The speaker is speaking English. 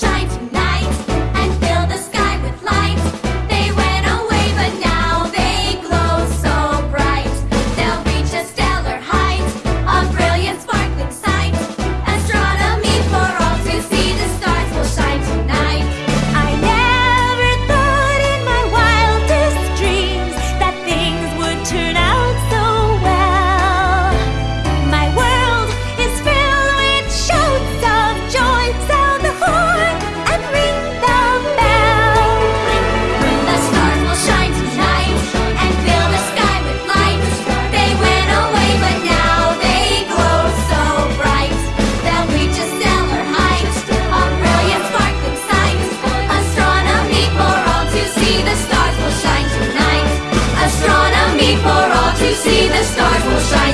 tonight. to see the stars will shine.